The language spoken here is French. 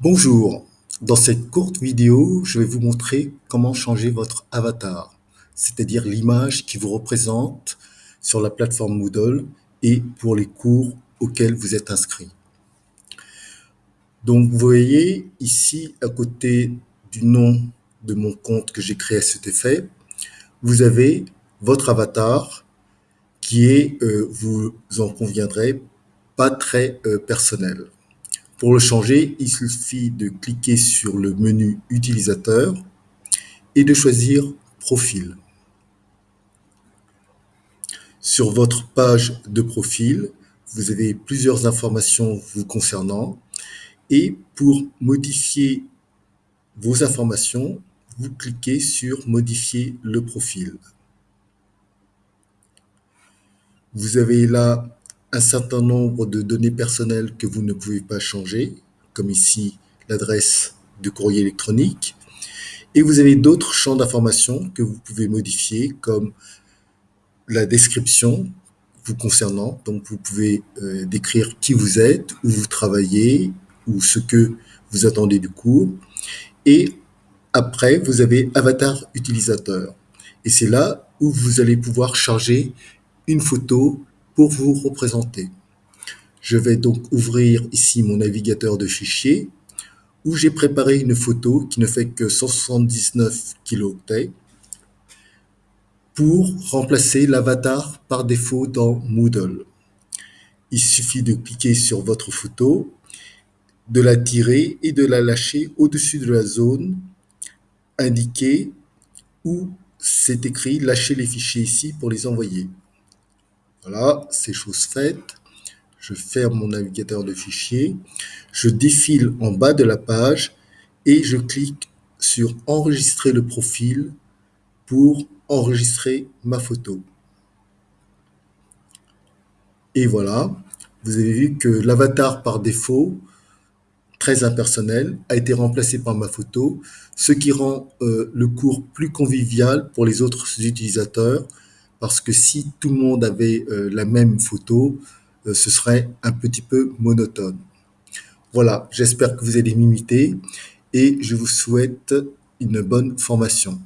Bonjour, dans cette courte vidéo, je vais vous montrer comment changer votre avatar, c'est-à-dire l'image qui vous représente sur la plateforme Moodle et pour les cours auxquels vous êtes inscrit. Donc vous voyez ici à côté du nom de mon compte que j'ai créé à cet effet, vous avez votre avatar qui est, euh, vous en conviendrez, pas très euh, personnel. Pour le changer, il suffit de cliquer sur le menu Utilisateur et de choisir Profil. Sur votre page de profil, vous avez plusieurs informations vous concernant et pour modifier vos informations, vous cliquez sur Modifier le profil. Vous avez là un certain nombre de données personnelles que vous ne pouvez pas changer, comme ici l'adresse de courrier électronique. Et vous avez d'autres champs d'information que vous pouvez modifier, comme la description vous concernant. Donc vous pouvez euh, décrire qui vous êtes, où vous travaillez, ou ce que vous attendez du cours. Et après, vous avez Avatar utilisateur. Et c'est là où vous allez pouvoir charger une photo pour vous représenter. Je vais donc ouvrir ici mon navigateur de fichiers où j'ai préparé une photo qui ne fait que 179 kilooctets pour remplacer l'avatar par défaut dans Moodle. Il suffit de cliquer sur votre photo, de la tirer et de la lâcher au-dessus de la zone indiquée où c'est écrit « Lâcher les fichiers ici pour les envoyer ». Voilà, c'est chose faite. Je ferme mon navigateur de fichiers. Je défile en bas de la page et je clique sur enregistrer le profil pour enregistrer ma photo. Et voilà, vous avez vu que l'avatar par défaut, très impersonnel, a été remplacé par ma photo, ce qui rend euh, le cours plus convivial pour les autres utilisateurs parce que si tout le monde avait euh, la même photo, euh, ce serait un petit peu monotone. Voilà, j'espère que vous allez m'imiter et je vous souhaite une bonne formation.